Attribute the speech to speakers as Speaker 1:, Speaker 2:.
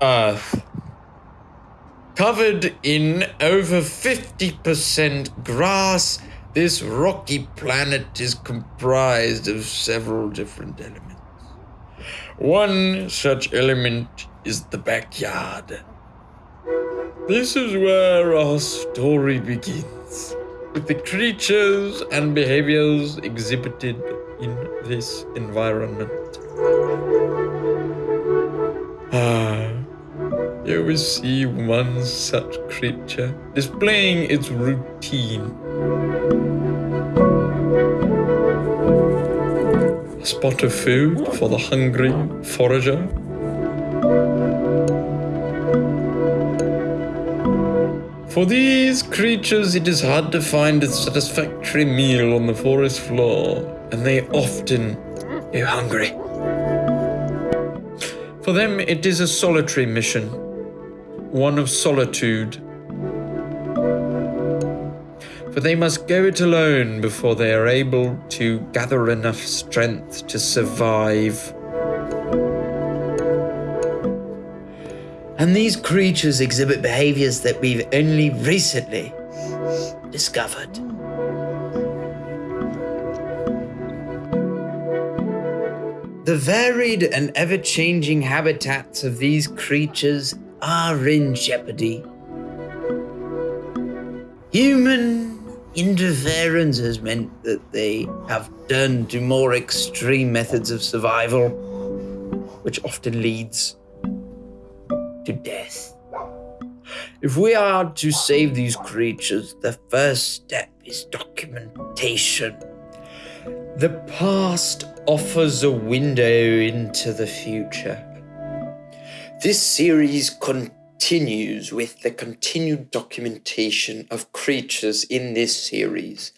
Speaker 1: Earth. Covered in over 50% grass, this rocky planet is comprised of several different elements. One such element is the backyard. This is where our story begins, with the creatures and behaviors exhibited in this environment. Here we see one such creature displaying its routine. A spot of food for the hungry forager. For these creatures, it is hard to find a satisfactory meal on the forest floor, and they often go hungry. For them, it is a solitary mission, one of solitude. For they must go it alone before they are able to gather enough strength to survive. And these creatures exhibit behaviors that we've only recently discovered. The varied and ever changing habitats of these creatures are in jeopardy. Human interference has meant that they have turned to more extreme methods of survival, which often leads to death. If we are to save these creatures, the first step is documentation. The past offers a window into the future. This series continues with the continued documentation of creatures in this series